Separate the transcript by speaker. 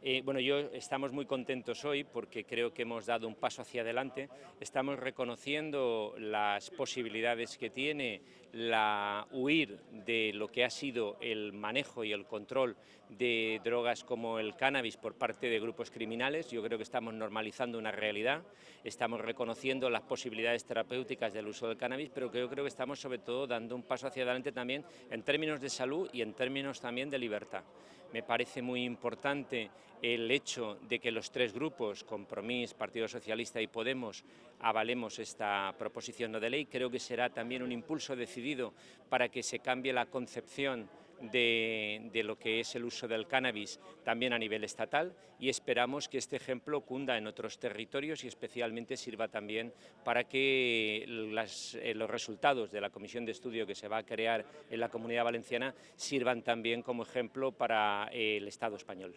Speaker 1: Eh, bueno, yo estamos muy contentos hoy porque creo que hemos dado un paso hacia adelante. Estamos reconociendo las posibilidades que tiene la huir de lo que ha sido el manejo y el control de drogas como el cannabis por parte de grupos criminales. Yo creo que estamos normalizando una realidad, estamos reconociendo las posibilidades terapéuticas del uso del cannabis, pero que yo creo que estamos sobre todo dando un paso hacia adelante también en términos de salud y en términos también de libertad. Me parece muy importante el hecho de que los tres grupos, Compromís, Partido Socialista y Podemos, avalemos esta proposición de ley. Creo que será también un impulso decidido para que se cambie la concepción de, lo que es el uso del cannabis también a nivel estatal y esperamos que este ejemplo cunda en otros territorios y especialmente sirva también para que las, eh, los resultados de la comisión de estudio que se va a crear en la Comunidad Valenciana sirvan también como ejemplo para el Estado español.